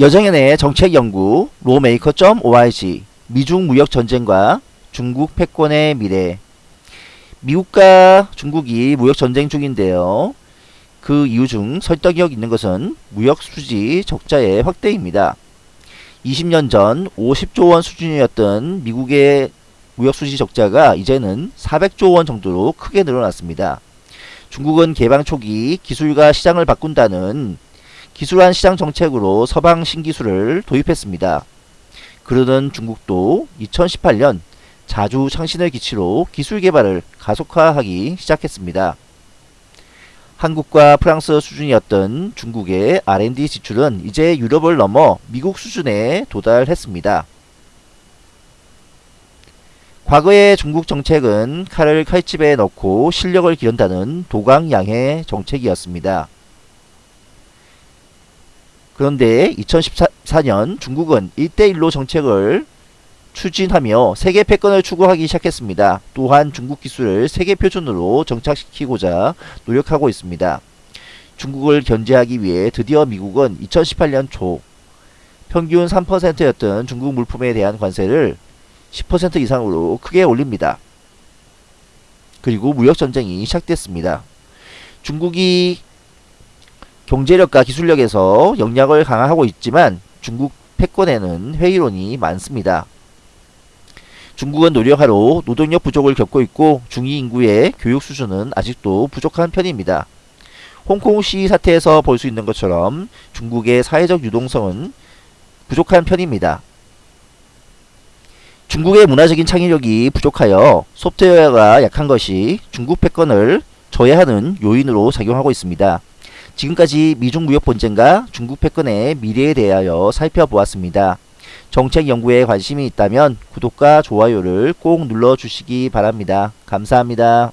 여정연의 정책연구 로메이커.org 미중 무역 전쟁과 중국 패권의 미래 미국과 중국이 무역 전쟁 중인데요. 그 이유 중 설득력 있는 것은 무역 수지 적자의 확대입니다. 20년 전 50조 원 수준이었던 미국의 무역 수지 적자가 이제는 400조 원 정도로 크게 늘어났습니다. 중국은 개방 초기 기술과 시장을 바꾼다는 기술한 시장 정책으로 서방 신기술을 도입했습니다. 그러던 중국도 2018년 자주 창신을 기치로 기술 개발을 가속화하기 시작했습니다. 한국과 프랑스 수준이었던 중국의 R&D 지출은 이제 유럽을 넘어 미국 수준에 도달했습니다. 과거의 중국 정책은 칼을 칼집에 넣고 실력을 기른다는 도강양해 정책이었습니다. 그런데 2014년 중국은 1대1로 정책을 추진하며 세계 패권을 추구하기 시작했습니다. 또한 중국 기술을 세계 표준으로 정착시키고자 노력하고 있습니다. 중국을 견제하기 위해 드디어 미국은 2018년 초 평균 3%였던 중국 물품에 대한 관세를 10% 이상으로 크게 올립니다. 그리고 무역전쟁이 시작됐습니다. 중국이 경제력과 기술력에서 역량을 강화하고 있지만 중국 패권에는 회의론이 많습니다. 중국은 노력하러 노동력 부족을 겪고 있고 중위 인구의 교육 수준은 아직도 부족한 편입니다. 홍콩 시위 사태에서 볼 수 있는 것처럼 중국의 사회적 유동성은 부족한 편입니다. 중국의 문화적인 창의력이 부족하여 소프트웨어가 약한 것이 중국 패권을 저해하는 요인으로 작용하고 있습니다. 지금까지 미중 무역 본쟁과 중국 패권의 미래에 대하여 살펴보았습니다. 정책 연구에 관심이 있다면 구독과 좋아요를 꼭 눌러주시기 바랍니다. 감사합니다.